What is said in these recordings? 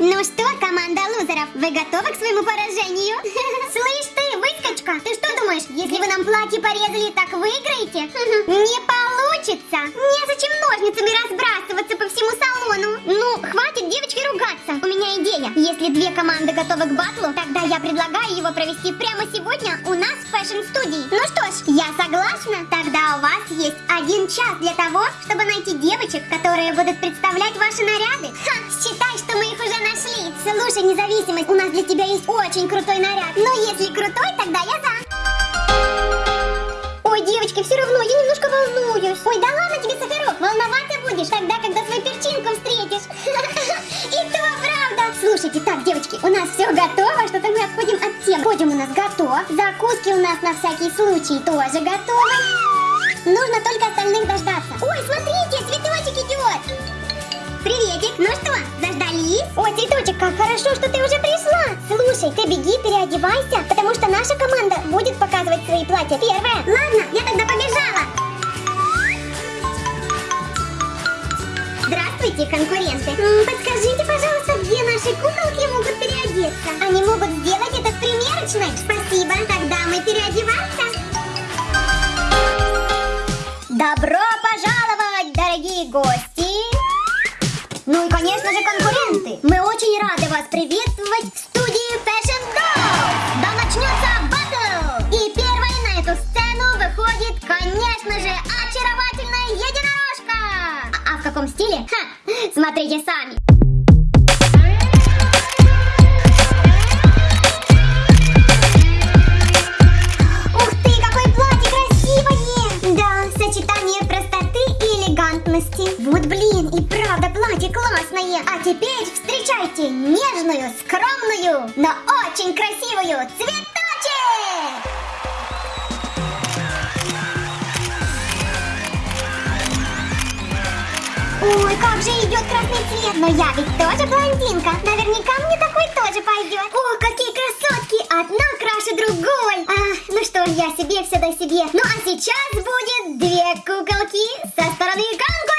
Ну что, команда лузеров, вы готовы к своему поражению? Слышь ты, выскочка, ты что думаешь, если вы нам платье порезали, так выиграете? Не получится. Незачем ножницами разбрасываться по всему салону. Ну, хватит девочки ругаться. У меня идея. Если две команды готовы к батлу, тогда я предлагаю его провести прямо сегодня у нас в фэшн-студии. Ну что ж, я согласна. Тогда у вас есть один час для того, чтобы найти девочек, которые будут представлять ваши наряды. Ха, считай, что Слушай, независимость, у нас для тебя есть очень крутой наряд. Но если крутой, тогда я за. Ой, девочки, все равно, я немножко волнуюсь. Ой, да ладно тебе, Сахарок, волноваться будешь тогда, когда свою перчинку встретишь. И то правда. Слушайте, так, девочки, у нас все готово, что-то мы отходим от темы. Подиум у нас готов, закуски у нас на всякий случай тоже готовы. Нужно только остальных дождаться. Ой, смотрите, цветочек идет. Приветик, ну что, заждались? Ой, цветочек, как хорошо, что ты уже пришла. Слушай, ты беги, переодевайся, потому что наша команда будет показывать свои платья первая. Ладно, я тогда побежала. Здравствуйте, конкуренты. Подскажите, пожалуйста, где наши куколки могут переодеться? Они могут сделать это в примерочной? Спасибо, тогда мы переодеваемся. Конечно же, конкуренты! Мы очень рады вас приветствовать Ой, как же идет красный цвет. Но я ведь тоже блондинка. Наверняка мне такой тоже пойдет. О, какие красотки. Одна краше другой. А, ну что я себе все до себе. Ну а сейчас будет две куколки со стороны конкурента.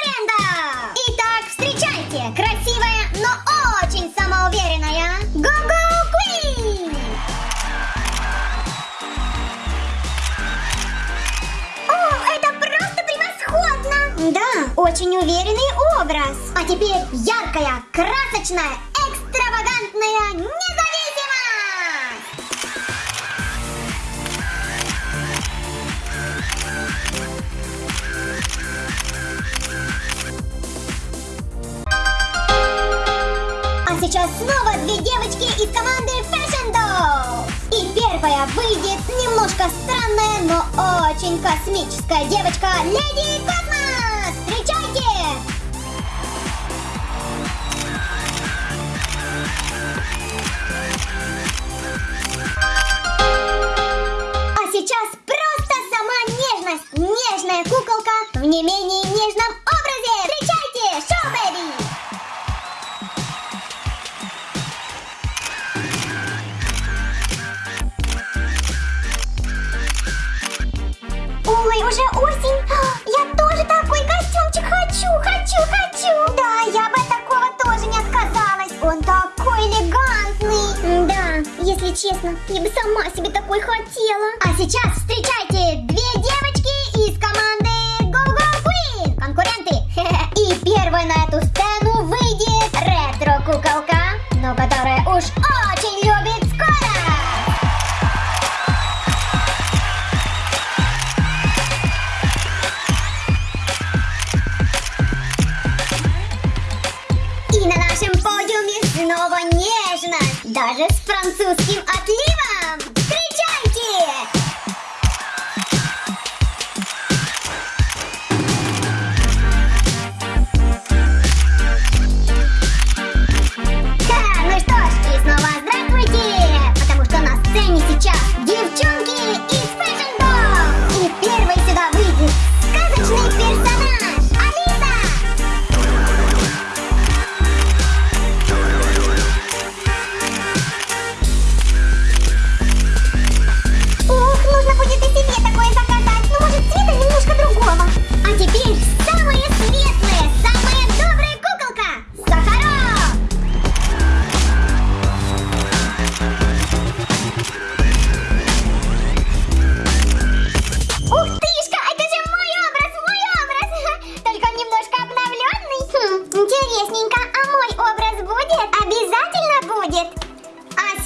Теперь яркая, красочная, экстравагантная независимость! А сейчас снова две девочки из команды Fashion Doll. И первая выйдет немножко странная, но очень космическая девочка Леди Космос. Честно, я бы сама себе такой хотела. А сейчас встречайте две девочки из команды Go Go Queen. Конкуренты. И первой на эту сцену выйдет ретро-куколка, но которая уж очень любит скорость. И на нашем подиуме снова нежность, даже с французским отливом.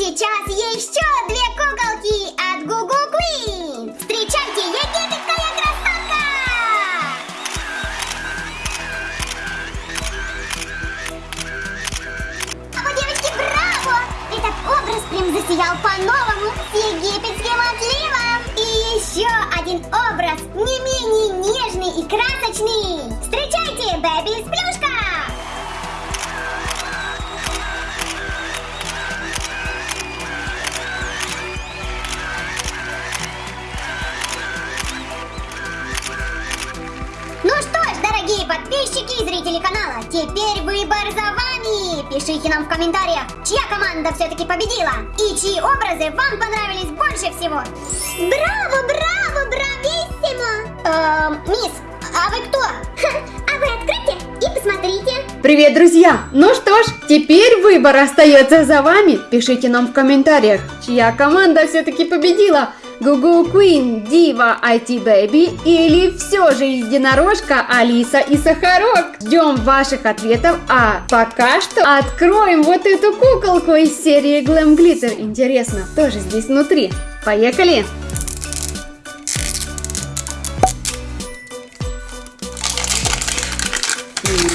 Еще две куколки от Гугу Квин. Встречайте, египетская красотка! Браво, девочки, браво! Этот образ прям засиял по-новому с египетским отливом. И еще один образ не менее нежный и красочный. Встречайте, Бэби из плюшка! Подписчики и зрители канала, теперь выбор за вами! Пишите нам в комментариях, чья команда все-таки победила и чьи образы вам понравились больше всего. Браво, браво, брависсимо! Эм, мисс, а вы кто? А вы откройте и посмотрите. Привет, друзья! Ну что ж, теперь выбор остается за вами. Пишите нам в комментариях, чья команда все-таки победила. Google Queen, Дива, IT Baby или все же единорожка Алиса и Сахарок. Ждем ваших ответов, а пока что откроем вот эту куколку из серии Glam Glitter. Интересно, кто же здесь внутри? Поехали!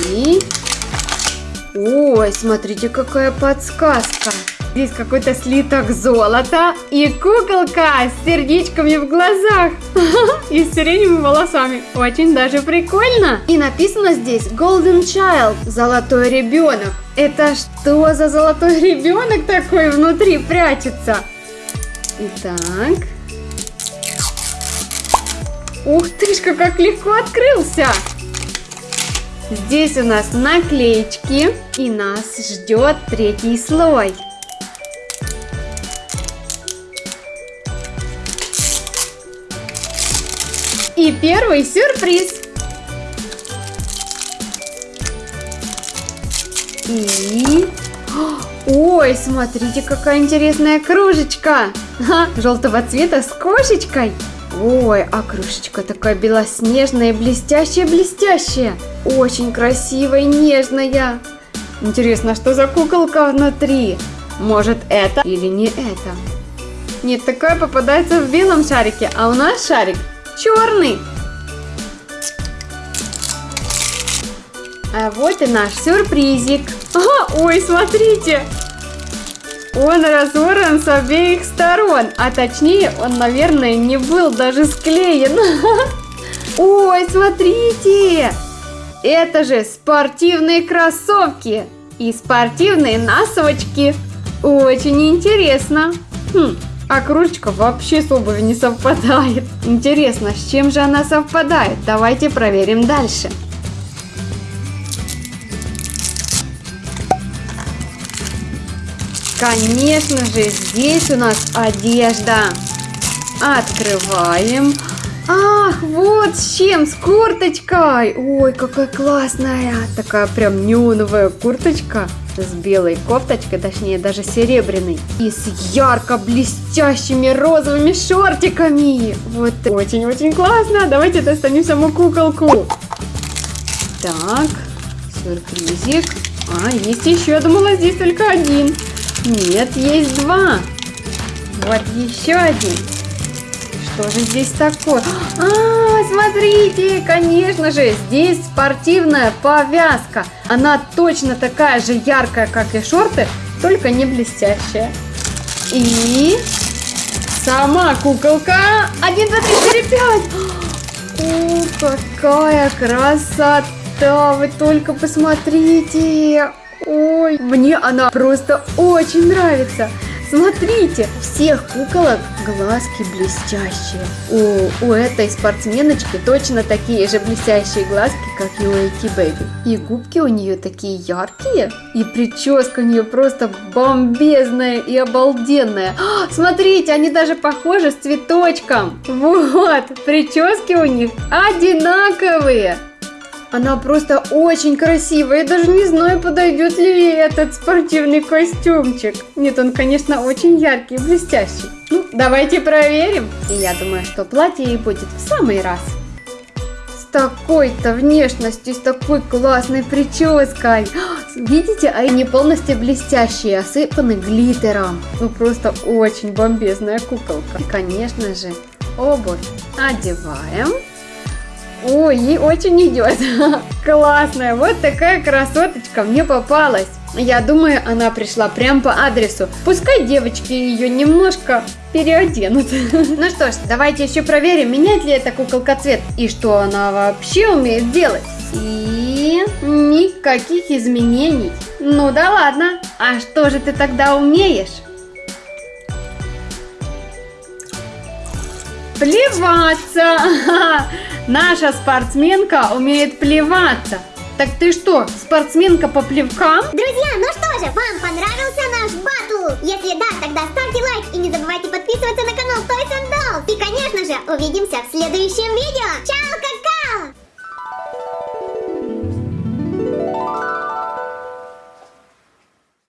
И... Ой, смотрите, какая подсказка. Здесь какой-то слиток золота и куколка с сердечками в глазах и с сиреневыми волосами. Очень даже прикольно. И написано здесь Golden Child, золотой ребенок. Это что за золотой ребенок такой внутри прячется? Итак. Ух ты ж, как легко открылся. Здесь у нас наклеечки, и нас ждет третий слой. И первый сюрприз. И... Ой, смотрите, какая интересная кружечка. Ха, желтого цвета с кошечкой. Ой, а крышечка такая белоснежная, блестящая-блестящая. Очень красивая нежная. Интересно, что за куколка внутри? Может это или не это? Нет, такое попадается в белом шарике, а у нас шарик черный. А вот и наш сюрпризик. Ага, ой, смотрите, он разорван с обеих сторон, а точнее он, наверное, не был даже склеен. Ой, смотрите! Это же спортивные кроссовки и спортивные носочки. Очень интересно. Хм, а кружечка вообще с обувью не совпадает. Интересно, с чем же она совпадает? Давайте проверим дальше. Конечно же, здесь у нас одежда. Открываем. Ах, вот с чем, с курточкой. Ой, какая классная. Такая прям неоновая курточка с белой кофточкой, точнее даже серебряной. И с ярко блестящими розовыми шортиками. Вот очень-очень классно. Давайте достанем саму куколку. Так, сюрпризик. А, есть еще. Я думала, здесь только один. Нет, есть два. Вот еще один. Что же здесь такое? А, смотрите, конечно же, здесь спортивная повязка. Она точно такая же яркая, как и шорты, только не блестящая. И сама куколка. Один, два, три, четыре, пять. О, какая красота! Вы только посмотрите! Ой, мне она просто очень нравится. Смотрите, всех куколок глазки блестящие. У, у этой спортсменочки точно такие же блестящие глазки, как и у Эйти Бэби. И губки у нее такие яркие. И прическа у нее просто бомбезная и обалденная. А, смотрите, они даже похожи с цветочком. Вот, прически у них одинаковые. Она просто очень красивая. Я даже не знаю, подойдет ли этот спортивный костюмчик. Нет, он, конечно, очень яркий и блестящий. Ну, давайте проверим. И я думаю, что платье ей будет в самый раз. такой-то внешностью, с такой классной прической. Видите, они полностью блестящие, осыпаны глиттером. Ну просто очень бомбезная куколка. И, конечно же, обувь одеваем. Ой, ей очень идет. Классная, вот такая красоточка мне попалась. Я думаю, она пришла прям по адресу. Пускай девочки ее немножко переоденут. Ну что ж, давайте еще проверим, меняет ли эта куколка цвет и что она вообще умеет делать. И никаких изменений. Ну да ладно, а что же ты тогда умеешь? Плеваться! Наша спортсменка умеет плеваться. Так ты что, спортсменка по плевкам? Друзья, ну что же, вам понравился наш батл? Если да, тогда ставьте лайк и не забывайте подписываться на канал Toys and Dolls. И, конечно же, увидимся в следующем видео. Чао,